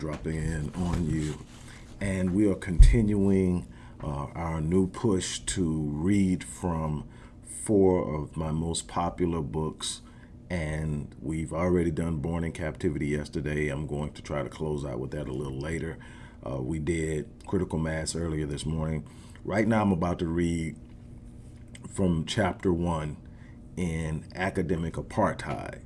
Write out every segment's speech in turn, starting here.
Dropping in on you. And we are continuing uh, our new push to read from four of my most popular books. And we've already done Born in Captivity yesterday. I'm going to try to close out with that a little later. Uh, we did Critical Mass earlier this morning. Right now, I'm about to read from chapter one in Academic Apartheid.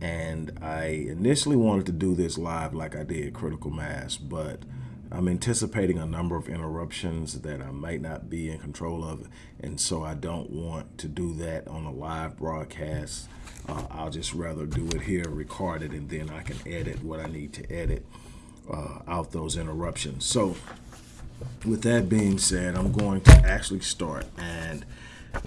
And I initially wanted to do this live like I did Critical Mass, but I'm anticipating a number of interruptions that I might not be in control of, and so I don't want to do that on a live broadcast. Uh, I'll just rather do it here, record it, and then I can edit what I need to edit uh, out those interruptions. So with that being said, I'm going to actually start and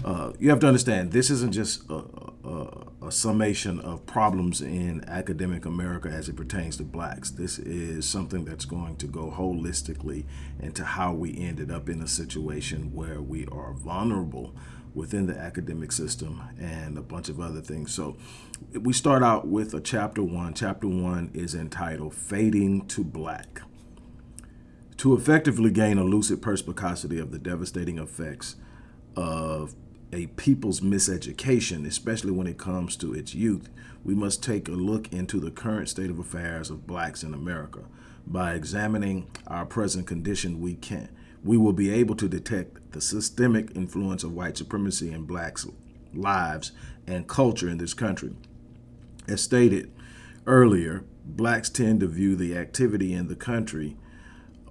uh, you have to understand this isn't just a, a, a, summation of problems in academic America as it pertains to blacks. This is something that's going to go holistically into how we ended up in a situation where we are vulnerable within the academic system and a bunch of other things. So we start out with a chapter one. Chapter one is entitled Fading to Black. To effectively gain a lucid perspicacity of the devastating effects of a people's miseducation, especially when it comes to its youth, we must take a look into the current state of affairs of blacks in America. By examining our present condition, we can we will be able to detect the systemic influence of white supremacy in blacks' lives and culture in this country. As stated earlier, blacks tend to view the activity in the country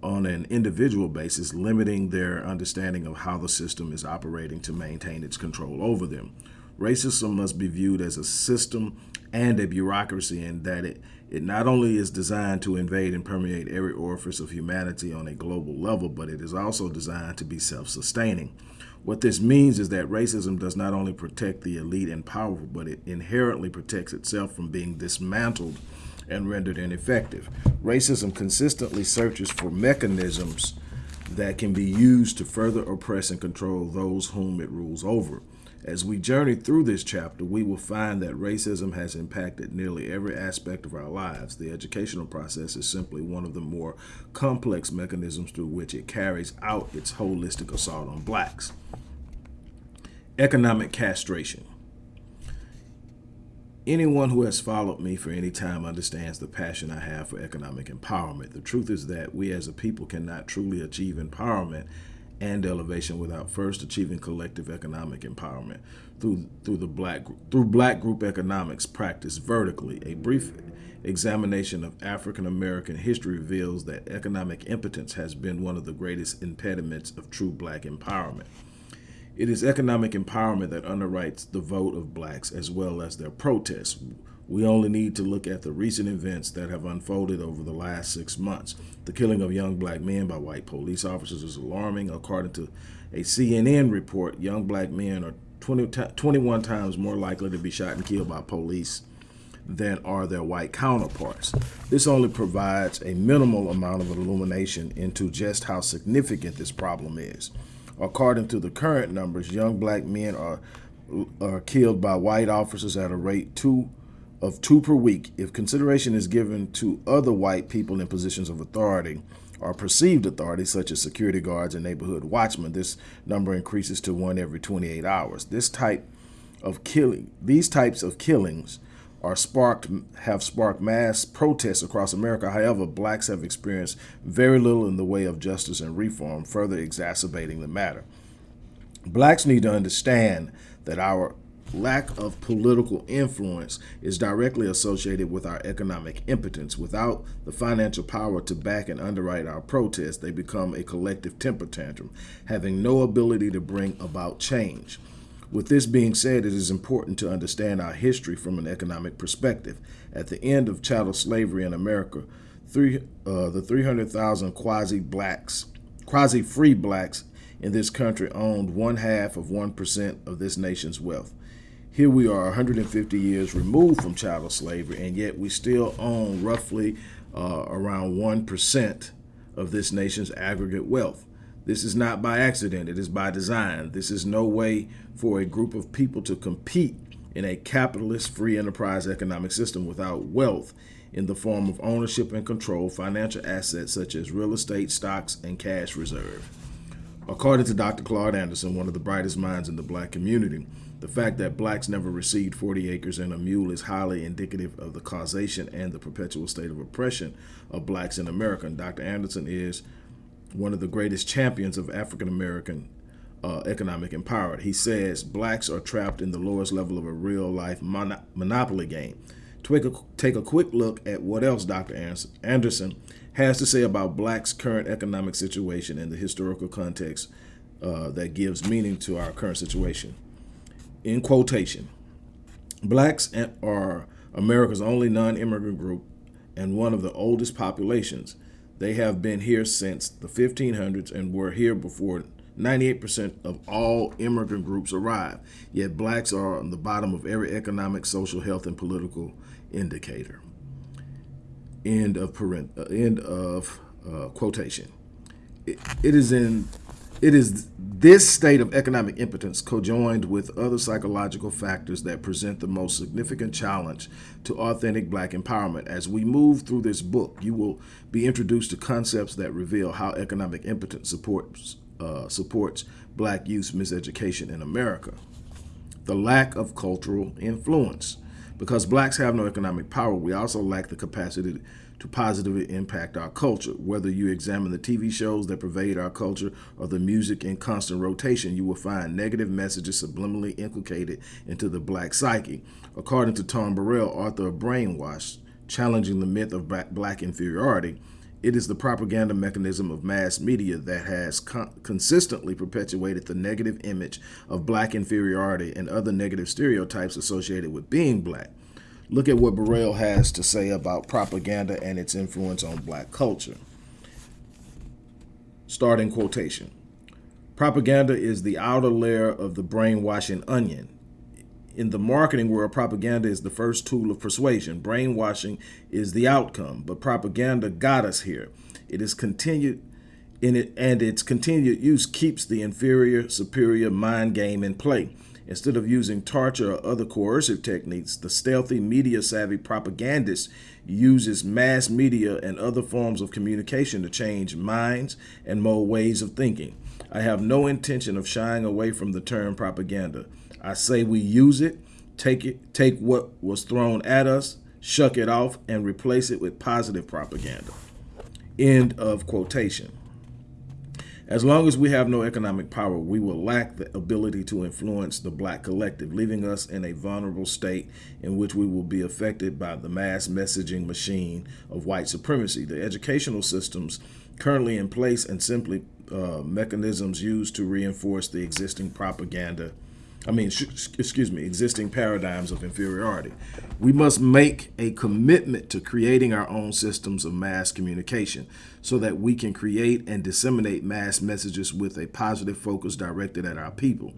on an individual basis, limiting their understanding of how the system is operating to maintain its control over them. Racism must be viewed as a system and a bureaucracy in that it, it not only is designed to invade and permeate every orifice of humanity on a global level, but it is also designed to be self-sustaining. What this means is that racism does not only protect the elite and powerful, but it inherently protects itself from being dismantled and rendered ineffective. Racism consistently searches for mechanisms that can be used to further oppress and control those whom it rules over. As we journey through this chapter, we will find that racism has impacted nearly every aspect of our lives. The educational process is simply one of the more complex mechanisms through which it carries out its holistic assault on blacks. Economic castration. Anyone who has followed me for any time understands the passion I have for economic empowerment. The truth is that we as a people cannot truly achieve empowerment and elevation without first achieving collective economic empowerment through through the black through black group economics practiced vertically. A brief examination of African American history reveals that economic impotence has been one of the greatest impediments of true black empowerment. It is economic empowerment that underwrites the vote of blacks as well as their protests. We only need to look at the recent events that have unfolded over the last six months. The killing of young black men by white police officers is alarming. According to a CNN report, young black men are 20, 21 times more likely to be shot and killed by police than are their white counterparts. This only provides a minimal amount of illumination into just how significant this problem is. According to the current numbers, young black men are, are killed by white officers at a rate two of two per week. If consideration is given to other white people in positions of authority or perceived authority, such as security guards and neighborhood watchmen, this number increases to one every 28 hours. This type of killing, these types of killings are sparked have sparked mass protests across America. However, blacks have experienced very little in the way of justice and reform, further exacerbating the matter. Blacks need to understand that our lack of political influence is directly associated with our economic impotence. Without the financial power to back and underwrite our protests, they become a collective temper tantrum, having no ability to bring about change. With this being said, it is important to understand our history from an economic perspective. At the end of chattel slavery in America, three, uh, the 300,000 quasi-blacks, quasi-free blacks in this country owned one half of 1% of this nation's wealth. Here we are 150 years removed from chattel slavery, and yet we still own roughly uh, around 1% of this nation's aggregate wealth. This is not by accident, it is by design. This is no way for a group of people to compete in a capitalist free enterprise economic system without wealth in the form of ownership and control financial assets such as real estate, stocks, and cash reserve. According to Dr. Claude Anderson, one of the brightest minds in the black community, the fact that blacks never received 40 acres and a mule is highly indicative of the causation and the perpetual state of oppression of blacks in America. And Dr. Anderson is one of the greatest champions of African American uh, economic empowerment. He says blacks are trapped in the lowest level of a real life mon monopoly game. Take a, take a quick look at what else Dr. Anderson has to say about blacks' current economic situation and the historical context uh, that gives meaning to our current situation. In quotation, blacks are America's only non-immigrant group and one of the oldest populations. They have been here since the 1500s and were here before 98% of all immigrant groups arrived. Yet blacks are on the bottom of every economic, social, health, and political indicator. End of parent, uh, end of uh, quotation. It, it is in it is this state of economic impotence cojoined with other psychological factors that present the most significant challenge to authentic black empowerment. As we move through this book, you will be introduced to concepts that reveal how economic impotence supports, uh, supports black youth's miseducation in America. The lack of cultural influence. Because blacks have no economic power, we also lack the capacity to positively impact our culture. Whether you examine the TV shows that pervade our culture or the music in constant rotation, you will find negative messages subliminally inculcated into the black psyche. According to Tom Burrell, author of Brainwash, challenging the myth of black inferiority, it is the propaganda mechanism of mass media that has con consistently perpetuated the negative image of black inferiority and other negative stereotypes associated with being black. Look at what Burrell has to say about propaganda and its influence on black culture. Starting quotation. Propaganda is the outer layer of the brainwashing onion. In the marketing world, propaganda is the first tool of persuasion. Brainwashing is the outcome, but propaganda got us here. It is continued in it, and its continued use keeps the inferior superior mind game in play. Instead of using torture or other coercive techniques, the stealthy media-savvy propagandist uses mass media and other forms of communication to change minds and mold ways of thinking. I have no intention of shying away from the term propaganda. I say we use it, take it, take what was thrown at us, shuck it off, and replace it with positive propaganda. End of quotation. As long as we have no economic power, we will lack the ability to influence the black collective, leaving us in a vulnerable state in which we will be affected by the mass messaging machine of white supremacy. The educational systems currently in place and simply uh, mechanisms used to reinforce the existing propaganda I mean, excuse me, existing paradigms of inferiority. We must make a commitment to creating our own systems of mass communication so that we can create and disseminate mass messages with a positive focus directed at our people.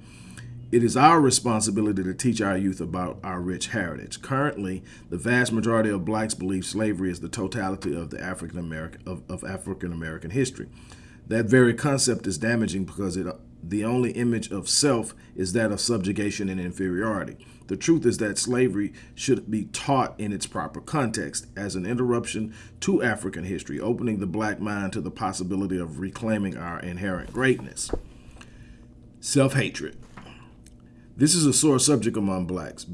It is our responsibility to teach our youth about our rich heritage. Currently, the vast majority of blacks believe slavery is the totality of the African American of, of African American history. That very concept is damaging because it the only image of self is that of subjugation and inferiority. The truth is that slavery should be taught in its proper context as an interruption to African history, opening the black mind to the possibility of reclaiming our inherent greatness. Self-hatred. This is a sore subject among blacks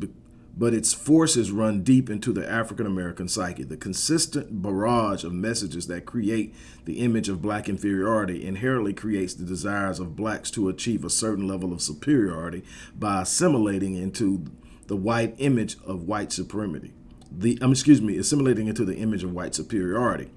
but its forces run deep into the African-American psyche. The consistent barrage of messages that create the image of black inferiority inherently creates the desires of blacks to achieve a certain level of superiority by assimilating into the white image of white supremacy. The, um, excuse me, assimilating into the image of white superiority.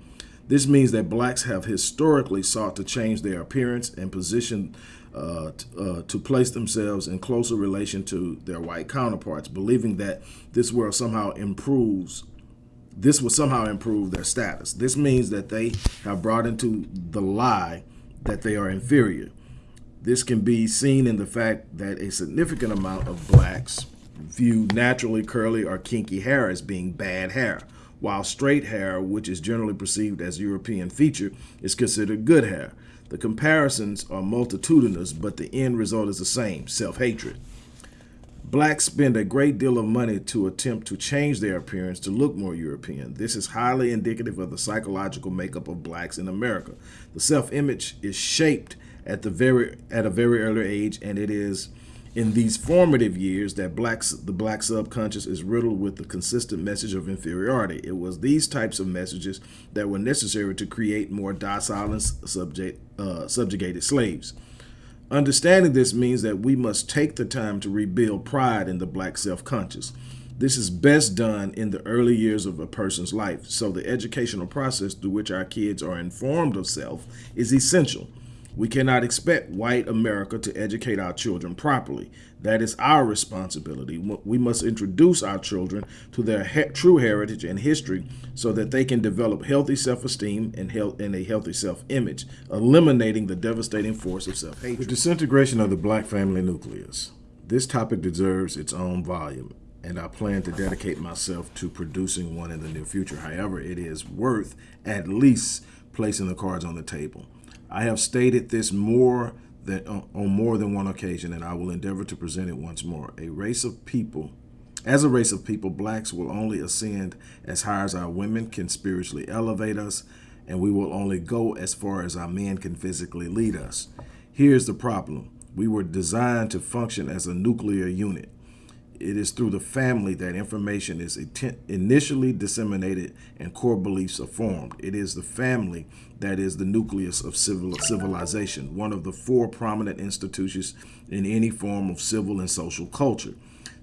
This means that blacks have historically sought to change their appearance and position uh, uh, to place themselves in closer relation to their white counterparts, believing that this will somehow improves this will somehow improve their status. This means that they have brought into the lie that they are inferior. This can be seen in the fact that a significant amount of blacks view naturally curly or kinky hair as being bad hair, while straight hair, which is generally perceived as European feature, is considered good hair. The comparisons are multitudinous, but the end result is the same, self-hatred. Blacks spend a great deal of money to attempt to change their appearance to look more European. This is highly indicative of the psychological makeup of blacks in America. The self-image is shaped at the very at a very early age, and it is in these formative years that blacks the black subconscious is riddled with the consistent message of inferiority. It was these types of messages that were necessary to create more docile and subject, uh, subjugated slaves. Understanding this means that we must take the time to rebuild pride in the black self-conscious. This is best done in the early years of a person's life, so the educational process through which our kids are informed of self is essential. We cannot expect white America to educate our children properly. That is our responsibility. We must introduce our children to their he true heritage and history so that they can develop healthy self-esteem and, and, a healthy self-image, eliminating the devastating force of self-hatred. The disintegration of the black family nucleus. This topic deserves its own volume, and I plan to dedicate myself to producing one in the near future. However, it is worth at least placing the cards on the table. I have stated this more than uh, on more than one occasion, and I will endeavor to present it once more. A race of people, as a race of people, blacks will only ascend as high as our women can spiritually elevate us, and we will only go as far as our men can physically lead us. Here's the problem. We were designed to function as a nuclear unit. It is through the family that information is initially disseminated and core beliefs are formed. It is the family that is the nucleus of civil civilization, one of the four prominent institutions in any form of civil and social culture.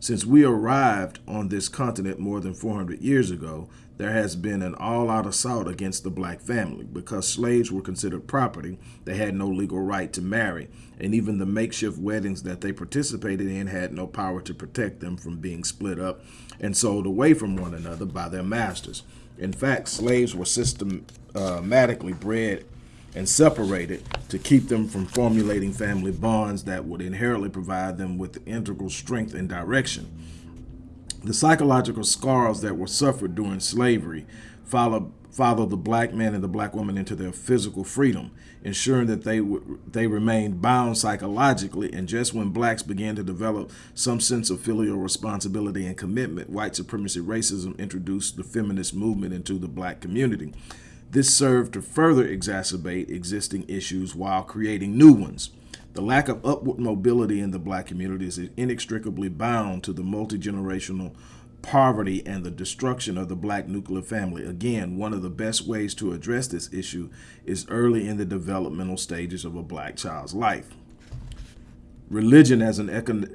Since we arrived on this continent more than 400 years ago, there has been an all-out assault against the black family. Because slaves were considered property, they had no legal right to marry, and even the makeshift weddings that they participated in had no power to protect them from being split up and sold away from one another by their masters. In fact, slaves were systematically uh, bred and separated to keep them from formulating family bonds that would inherently provide them with integral strength and direction. The psychological scars that were suffered during slavery follow, follow the black man and the black woman into their physical freedom, ensuring that they they remained bound psychologically. And just when blacks began to develop some sense of filial responsibility and commitment, white supremacy racism introduced the feminist movement into the black community. This served to further exacerbate existing issues while creating new ones. The lack of upward mobility in the black community is inextricably bound to the multi-generational poverty and the destruction of the black nuclear family. Again, one of the best ways to address this issue is early in the developmental stages of a black child's life. Religion as an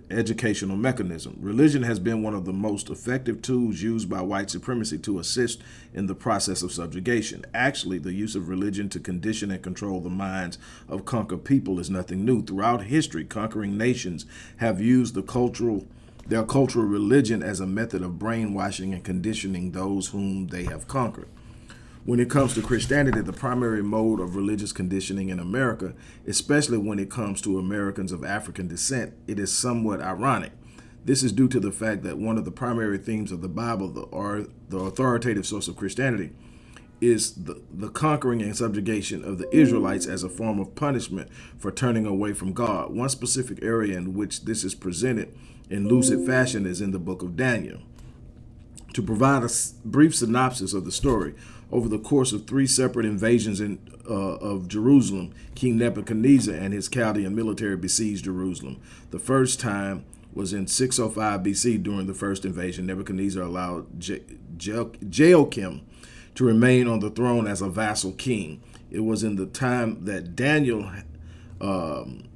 educational mechanism. Religion has been one of the most effective tools used by white supremacy to assist in the process of subjugation. Actually, the use of religion to condition and control the minds of conquered people is nothing new. Throughout history, conquering nations have used the cultural their cultural religion as a method of brainwashing and conditioning those whom they have conquered. When it comes to Christianity, the primary mode of religious conditioning in America, especially when it comes to Americans of African descent, it is somewhat ironic. This is due to the fact that one of the primary themes of the Bible, the, or the authoritative source of Christianity, is the, the conquering and subjugation of the Israelites as a form of punishment for turning away from God. One specific area in which this is presented in lucid fashion is in the book of Daniel. To provide a brief synopsis of the story, over the course of three separate invasions in, uh, of Jerusalem, King Nebuchadnezzar and his Chaldean military besieged Jerusalem. The first time was in 605 BC during the first invasion. Nebuchadnezzar allowed Je Je to remain on the throne as a vassal king. It was in the time that Daniel um,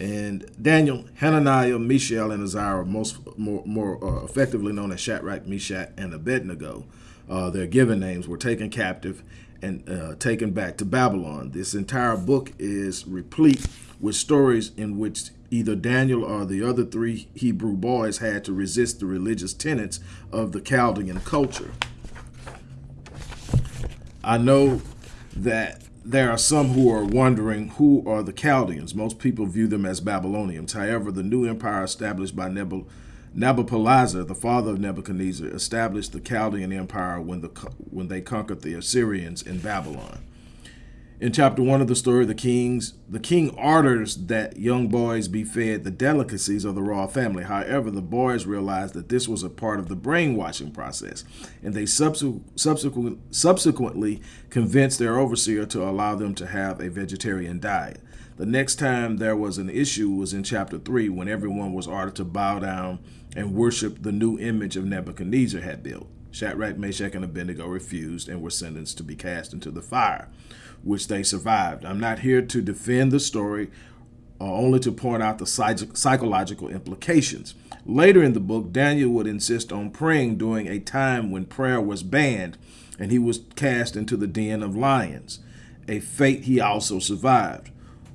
and Daniel, Hananiah, Mishael, and Azariah, most more, more uh, effectively known as Shadrach, Meshach, and Abednego, uh, their given names, were taken captive and uh, taken back to Babylon. This entire book is replete with stories in which either Daniel or the other three Hebrew boys had to resist the religious tenets of the Chaldean culture. I know that there are some who are wondering who are the Chaldeans. Most people view them as Babylonians. However, the new empire established by Nebuchadnezzar Nabopolassar, the father of Nebuchadnezzar, established the Chaldean Empire when, the, when they conquered the Assyrians in Babylon. In chapter one of the story, the kings the king orders that young boys be fed the delicacies of the royal family. However, the boys realized that this was a part of the brainwashing process, and they subsequent, subsequently convinced their overseer to allow them to have a vegetarian diet. The next time there was an issue was in chapter 3 when everyone was ordered to bow down and worship the new image of Nebuchadnezzar had built. Shadrach, Meshach, and Abednego refused and were sentenced to be cast into the fire, which they survived. I'm not here to defend the story, uh, only to point out the psychological implications. Later in the book, Daniel would insist on praying during a time when prayer was banned, and he was cast into the den of lions, a fate he also survived.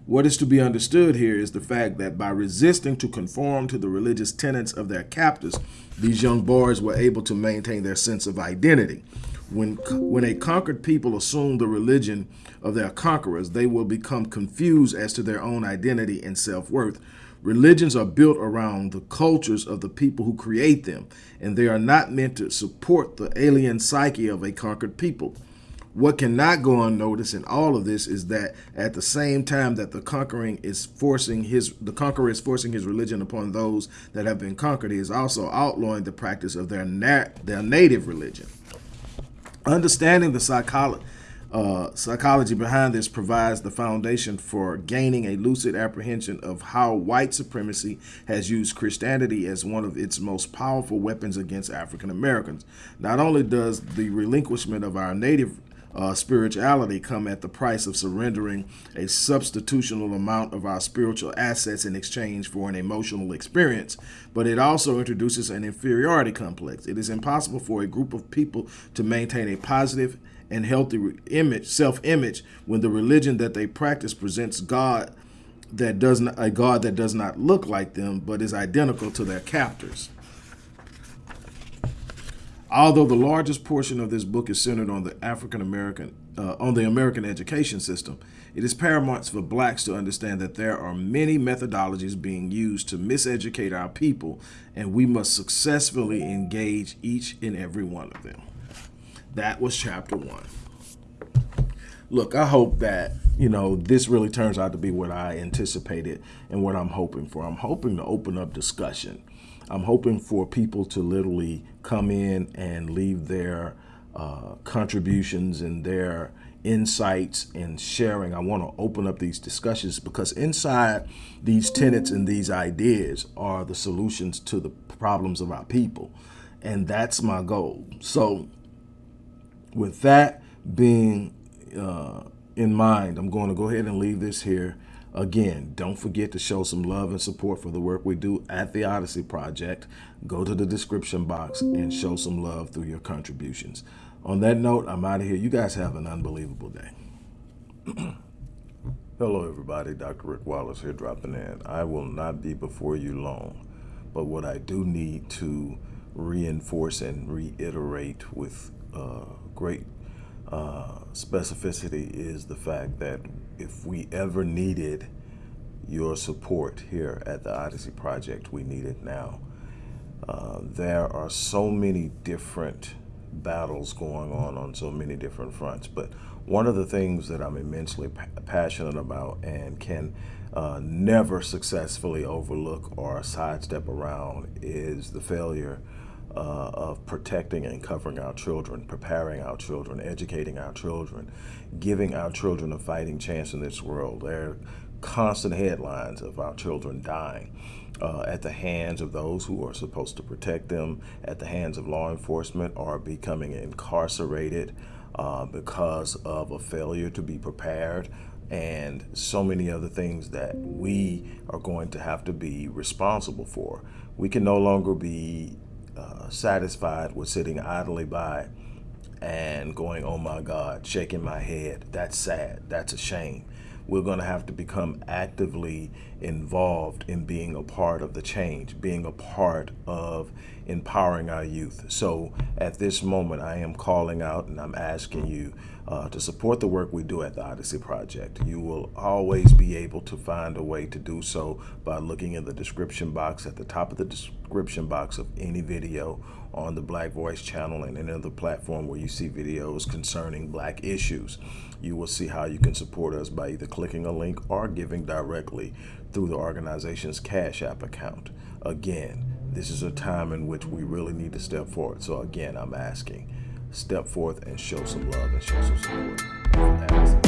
What is to be understood here is the fact that by resisting to conform to the religious tenets of their captors, these young boys were able to maintain their sense of identity. When, when a conquered people assume the religion of their conquerors, they will become confused as to their own identity and self-worth. Religions are built around the cultures of the people who create them, and they are not meant to support the alien psyche of a conquered people. What cannot go unnoticed in all of this is that at the same time that the conquering is forcing his the conqueror is forcing his religion upon those that have been conquered, he is also outlawing the practice of their their native religion. Understanding the psychology uh, psychology behind this provides the foundation for gaining a lucid apprehension of how white supremacy has used Christianity as one of its most powerful weapons against African Americans. Not only does the relinquishment of our native uh, spirituality come at the price of surrendering a substitutional amount of our spiritual assets in exchange for an emotional experience, but it also introduces an inferiority complex. It is impossible for a group of people to maintain a positive and healthy image, self-image, when the religion that they practice presents God that does not a God that does not look like them, but is identical to their captors. Although the largest portion of this book is centered on the African American, uh, on the American education system, it is paramount for blacks to understand that there are many methodologies being used to miseducate our people, and we must successfully engage each and every one of them. That was chapter one. Look, I hope that, you know, this really turns out to be what I anticipated and what I'm hoping for. I'm hoping to open up discussion I'm hoping for people to literally come in and leave their uh, contributions and their insights and sharing. I want to open up these discussions because inside these tenets and these ideas are the solutions to the problems of our people. And that's my goal. So with that being uh, in mind, I'm going to go ahead and leave this here. Again, don't forget to show some love and support for the work we do at the Odyssey Project. Go to the description box and show some love through your contributions. On that note, I'm out of here. You guys have an unbelievable day. Hello, everybody. Dr. Rick Wallace here dropping in. I will not be before you long, but what I do need to reinforce and reiterate with uh, great uh, specificity is the fact that if we ever needed your support here at the Odyssey Project, we need it now. Uh, there are so many different battles going on on so many different fronts, but one of the things that I'm immensely passionate about and can uh, never successfully overlook or sidestep around is the failure uh, of protecting and covering our children, preparing our children, educating our children, giving our children a fighting chance in this world. There are constant headlines of our children dying uh, at the hands of those who are supposed to protect them, at the hands of law enforcement, or becoming incarcerated uh, because of a failure to be prepared and so many other things that we are going to have to be responsible for. We can no longer be uh, satisfied with sitting idly by and going, oh my God, shaking my head. That's sad. That's a shame. We're going to have to become actively involved in being a part of the change, being a part of empowering our youth. So at this moment, I am calling out and I'm asking you uh, to support the work we do at the Odyssey Project. You will always be able to find a way to do so by looking in the description box at the top of the description box of any video on the Black Voice channel and any other platform where you see videos concerning black issues. You will see how you can support us by either clicking a link or giving directly through the organization's Cash App account. Again, this is a time in which we really need to step forward. So again, I'm asking, step forth and show some love and show some support.